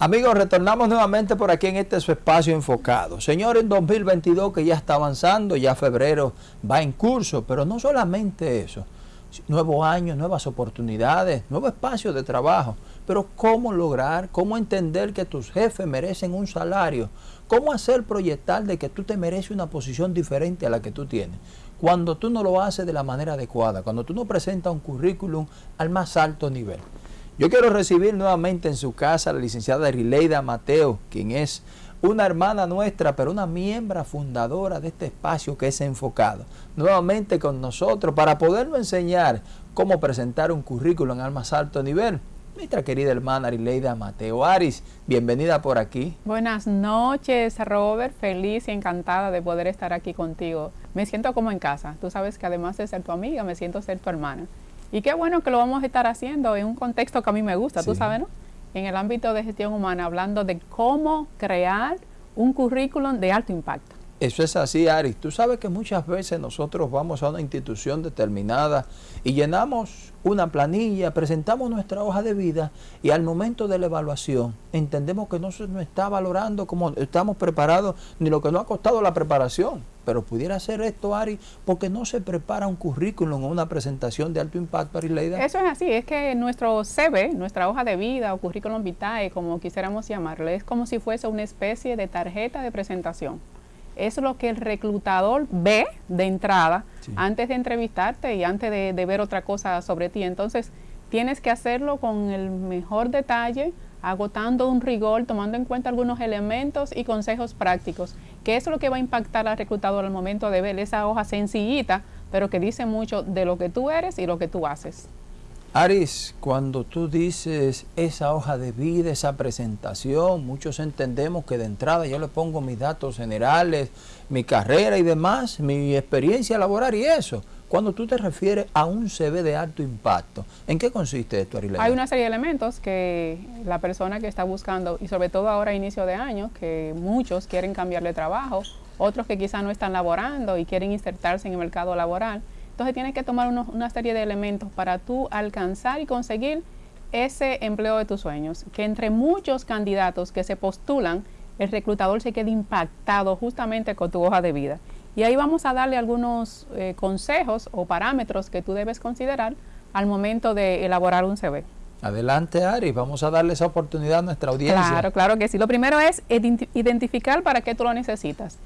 Amigos, retornamos nuevamente por aquí en este espacio enfocado. Señor, en 2022 que ya está avanzando, ya febrero va en curso, pero no solamente eso. Nuevos años, nuevas oportunidades, nuevo espacio de trabajo. Pero cómo lograr, cómo entender que tus jefes merecen un salario, cómo hacer proyectar de que tú te mereces una posición diferente a la que tú tienes. Cuando tú no lo haces de la manera adecuada, cuando tú no presentas un currículum al más alto nivel. Yo quiero recibir nuevamente en su casa a la licenciada Rileida Mateo, quien es una hermana nuestra, pero una miembro fundadora de este espacio que es enfocado. Nuevamente con nosotros para podernos enseñar cómo presentar un currículum al más alto nivel. Nuestra querida hermana Rileida Mateo Aris, bienvenida por aquí. Buenas noches, Robert. Feliz y encantada de poder estar aquí contigo. Me siento como en casa. Tú sabes que además de ser tu amiga, me siento ser tu hermana. Y qué bueno que lo vamos a estar haciendo en un contexto que a mí me gusta, tú sabes, ¿no? En el ámbito de gestión humana, hablando de cómo crear un currículum de alto impacto. Eso es así, Ari. Tú sabes que muchas veces nosotros vamos a una institución determinada y llenamos una planilla, presentamos nuestra hoja de vida y al momento de la evaluación entendemos que no se nos está valorando como estamos preparados ni lo que nos ha costado la preparación. Pero pudiera ser esto, Ari, porque no se prepara un currículum o una presentación de alto impacto, Ari Leida. Eso es así, es que nuestro CV, nuestra hoja de vida o currículum vitae, como quisiéramos llamarlo, es como si fuese una especie de tarjeta de presentación es lo que el reclutador ve de entrada antes de entrevistarte y antes de, ver otra cosa sobre ti. Entonces, tienes que hacerlo con el mejor detalle, agotando un rigor, tomando en cuenta algunos elementos y consejos prácticos, que es lo que va a impactar al reclutador al momento de ver esa hoja sencillita, pero que dice mucho de lo que tú eres y lo que tú haces. Aris, cuando tú dices esa hoja de vida, esa presentación, muchos entendemos que de entrada yo le pongo mis datos generales, mi carrera y demás, mi experiencia laboral y eso. Cuando tú te refieres a un CV de alto impacto, ¿en qué consiste esto, Arilena? Hay una serie de elementos que la persona que está buscando, y sobre todo ahora a inicio de año, que muchos quieren cambiar de trabajo, otros que quizá no están laborando y quieren insertarse en el mercado laboral, entonces tienes que tomar una serie de elementos para tú alcanzar y conseguir ese empleo de tus sueños. Que entre muchos candidatos que se postulan, el reclutador se quede impactado justamente con tu hoja de vida. Y ahí vamos a darle algunos eh, consejos o parámetros que tú debes considerar al momento de elaborar un CV. Adelante, Ari, vamos a darle esa oportunidad a nuestra audiencia. Claro, claro que sí. Lo primero es identificar para qué tú lo necesitas.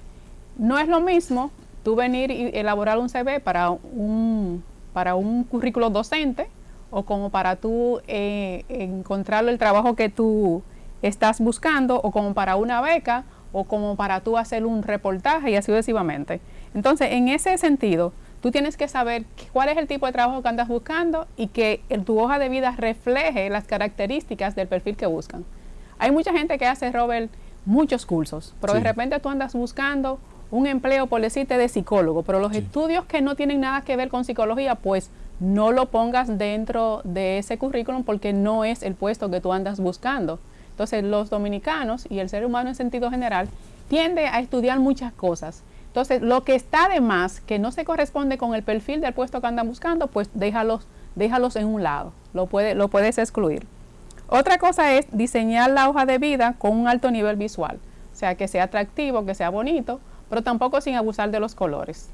No es lo mismo tú venir y elaborar un CV para un, para un currículo docente o como para tú eh, encontrar el trabajo que tú estás buscando o como para una beca o como para tú hacer un reportaje y así sucesivamente. Entonces, en ese sentido, tú tienes que saber cuál es el tipo de trabajo que andas buscando y que tu hoja de vida refleje las características del perfil que buscan. Hay mucha gente que hace, Robert, muchos cursos, pero de repente tú andas buscando un empleo, por decirte, de psicólogo, pero los estudios que no tienen nada que ver con psicología, pues no lo pongas dentro de ese currículum porque no es el puesto que tú andas buscando. Entonces, los dominicanos y el ser humano en sentido general tiende a estudiar muchas cosas. Entonces, lo que está de más, que no se corresponde con el perfil del puesto que andan buscando, pues déjalos, déjalos en un lado, lo, lo puedes excluir. Otra cosa es diseñar la hoja de vida con un alto nivel visual, o sea, que sea atractivo, que sea bonito, pero tampoco sin abusar de los colores.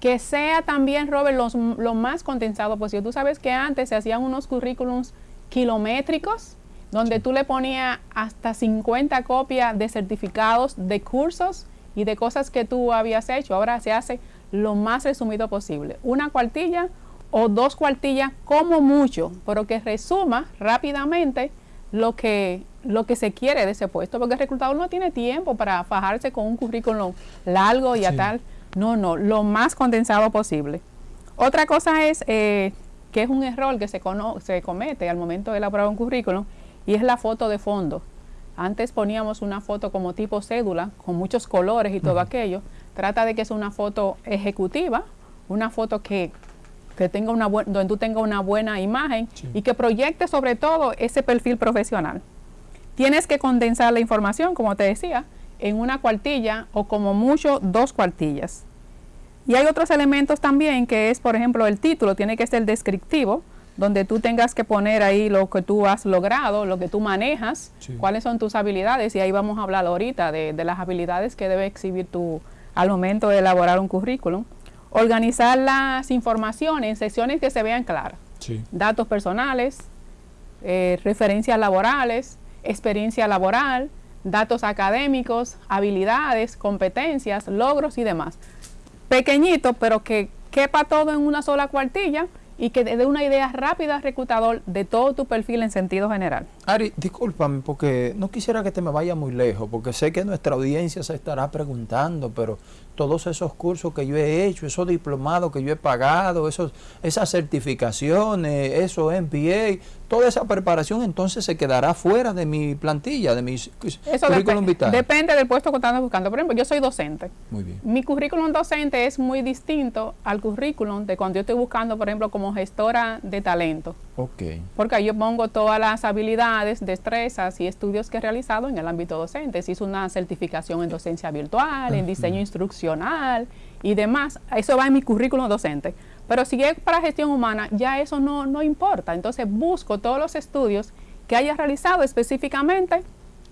Que sea también, Robert, lo más condensado posible. Tú sabes que antes se hacían unos currículums kilométricos, donde tú le ponías hasta 50 copias de certificados de cursos y de cosas que tú habías hecho. Ahora se hace lo más resumido posible. Una cuartilla o dos cuartillas como mucho, pero que resuma rápidamente lo que, lo que se quiere de ese puesto, porque el reclutador no tiene tiempo para fajarse con un currículum largo y a tal. No, no, lo más condensado posible. Otra cosa es eh, que es un error que se, se comete al momento de elaborar un currículum y es la foto de fondo. Antes poníamos una foto como tipo cédula, con muchos colores y todo aquello. Trata de que sea una foto ejecutiva, una foto que que tenga una donde tú tengas una buena imagen y que proyecte sobre todo ese perfil profesional. Tienes que condensar la información, como te decía, en una cuartilla o como mucho dos cuartillas. Y hay otros elementos también que es, por ejemplo, el título tiene que ser descriptivo donde tú tengas que poner ahí lo que tú has logrado, lo que tú manejas, cuáles son tus habilidades, y ahí vamos a hablar ahorita de, de las habilidades que debe exhibir tú al momento de elaborar un currículum. Organizar las informaciones en secciones que se vean claras. Datos personales, eh, referencias laborales, experiencia laboral, datos académicos, habilidades, competencias, logros y demás. Pequeñito, pero que quepa todo en una sola cuartilla y que dé una idea rápida al reclutador de todo tu perfil en sentido general. Ari, discúlpame porque no quisiera que te me vaya muy lejos, porque sé que nuestra audiencia se estará preguntando, pero todos esos cursos que yo he hecho, esos diplomados que yo he pagado, esos, esas certificaciones, esos MBA, toda esa preparación entonces se quedará fuera de mi plantilla, de mi currículum vital. Depende del puesto que estás buscando. Por ejemplo, yo soy docente. Muy bien. Mi currículum docente es muy distinto al currículum de cuando yo estoy buscando, por ejemplo, como gestora de talento. Ok. Porque yo pongo todas las habilidades, destrezas y estudios que he realizado en el ámbito docente. Si hizo una certificación en docencia virtual, en diseño instruccional y demás. Eso va en mi currículum docente. Pero si es para gestión humana, ya eso no, no importa. Entonces busco todos los estudios que haya realizado específicamente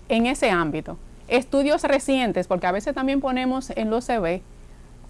en ese ámbito. Estudios recientes, porque a veces también ponemos en los CV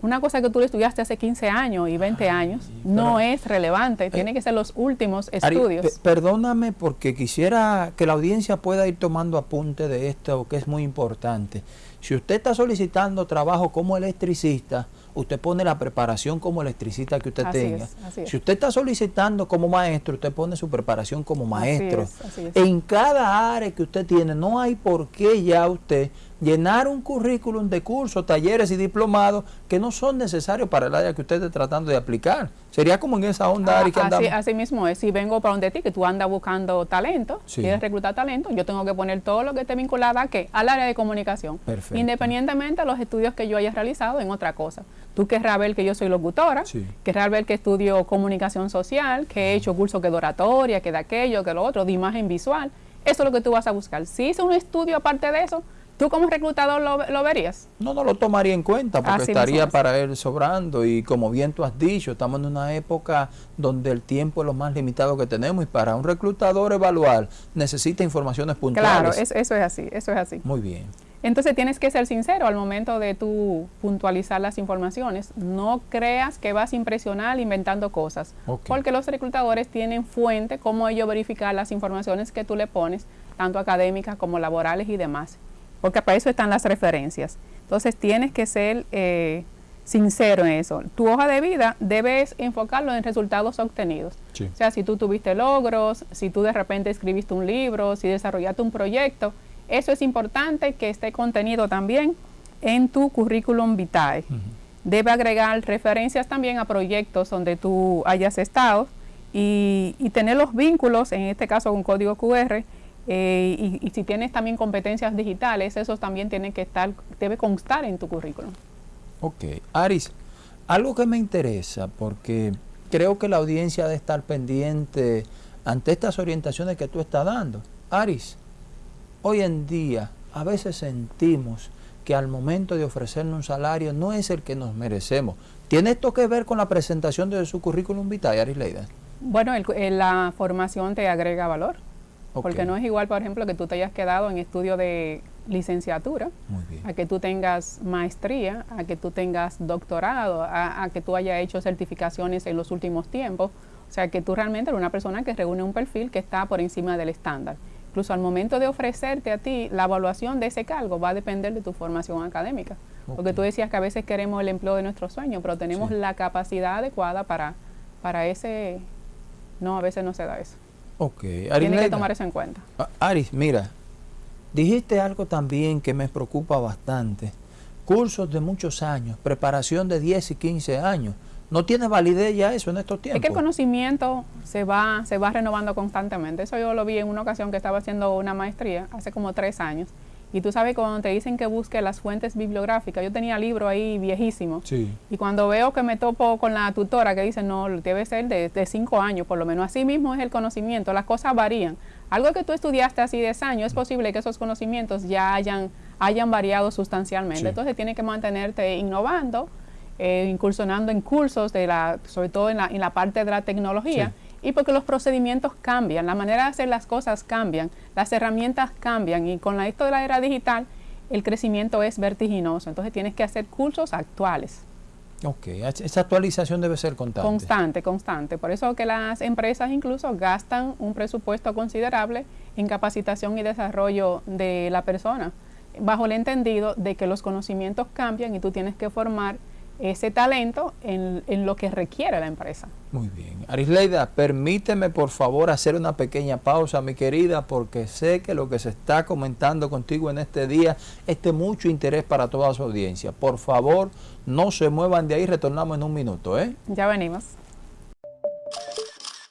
una cosa que tú estudiaste hace 15 años y 20 años no es relevante, eh, tiene que ser los últimos estudios. perdóname porque quisiera que la audiencia pueda ir tomando apunte de esto que es muy importante. Si usted está solicitando trabajo como electricista, usted pone la preparación como electricista que usted tenga. Si usted está solicitando como maestro, usted pone su preparación como maestro. En cada área que usted tiene, no hay por qué ya usted llenar un currículum de cursos, talleres y diplomados que no son necesarios para el área que usted esté tratando de aplicar. Sería como en esa onda ah, que así, así, mismo es. Si vengo para donde ti, que tú andas buscando talento, quieres reclutar talento, yo tengo que poner todo lo que esté vinculado a qué? Al área de comunicación. Independientemente de los estudios que yo haya realizado en otra cosa. Tú querrás ver que yo soy locutora, querrás ver que estudio comunicación social, que he hecho cursos que de oratoria, que de aquello, que lo otro, de imagen visual. Eso es lo que tú vas a buscar. Si hice un estudio aparte de eso, ¿Tú como reclutador lo, verías? No, no lo tomaría en cuenta porque estaría para él sobrando y como bien tú has dicho, estamos en una época donde el tiempo es lo más limitado que tenemos y para un reclutador evaluar necesita informaciones puntuales. Claro, eso es así, eso es así. Muy bien. Entonces tienes que ser sincero al momento de tú puntualizar las informaciones. No creas que vas a impresionar inventando cosas, porque los reclutadores tienen fuente cómo ellos verificar las informaciones que tú le pones, tanto académicas como laborales y demás porque para eso están las referencias. Entonces tienes que ser eh, sincero en eso. Tu hoja de vida debes enfocarlo en resultados obtenidos. O sea, si tú tuviste logros, si tú de repente escribiste un libro, si desarrollaste un proyecto, eso es importante que esté contenido también en tu currículum vitae. Debe agregar referencias también a proyectos donde tú hayas estado y, y tener los vínculos, en este caso con código QR, eh, y, si tienes también competencias digitales, eso también tiene que estar, debe constar en tu currículum. Ok. Aris, algo que me interesa, porque creo que la audiencia debe estar pendiente ante estas orientaciones que tú estás dando. Aris, hoy en día a veces sentimos que al momento de ofrecernos un salario no es el que nos merecemos. ¿Tiene esto que ver con la presentación de su currículum vitae, Aris Leida? Bueno, la formación te agrega valor. Porque no es igual, por ejemplo, que tú te hayas quedado en estudio de licenciatura, a que tú tengas maestría, a que tú tengas doctorado, a, que tú hayas hecho certificaciones en los últimos tiempos. O sea, que tú realmente eres una persona que reúne un perfil que está por encima del estándar. Incluso al momento de ofrecerte a ti la evaluación de ese cargo va a depender de tu formación académica. Porque tú decías que a veces queremos el empleo de nuestros sueños, pero tenemos la capacidad adecuada para, para ese... No, a veces no se da eso. Ok. Tiene que tomar eso en cuenta. Ah, Aris, mira, dijiste algo también que me preocupa bastante. Cursos de muchos años, preparación de 10 y 15 años. ¿No tiene validez ya eso en estos tiempos? Es que el conocimiento se va, se va renovando constantemente. Eso yo lo vi en una ocasión que estaba haciendo una maestría hace como tres años. Y tú sabes, cuando te dicen que busque las fuentes bibliográficas, yo tenía libro ahí viejísimo. Sí. Y cuando veo que me topo con la tutora que dice, no, debe ser de, de, cinco años, por lo menos así mismo es el conocimiento, las cosas varían. Algo que tú estudiaste hace 10 años, es posible que esos conocimientos ya hayan, hayan variado sustancialmente. Entonces tienes que mantenerte innovando, eh, incursionando en cursos, de la, sobre todo en la, en la parte de la tecnología. Y porque los procedimientos cambian, la manera de hacer las cosas cambian, las herramientas cambian y con esto de la era digital el crecimiento es vertiginoso, entonces tienes que hacer cursos actuales. Ok, esa actualización debe ser constante. Constante, constante. Por eso que las empresas incluso gastan un presupuesto considerable en capacitación y desarrollo de la persona, bajo el entendido de que los conocimientos cambian y tú tienes que formar ese talento en, lo que requiere la empresa. Muy bien. Arisleida, permíteme por favor hacer una pequeña pausa, mi querida, porque sé que lo que se está comentando contigo en este día es de mucho interés para toda su audiencia. Por favor, no se muevan de ahí, retornamos en un minuto. ¿eh? Ya venimos.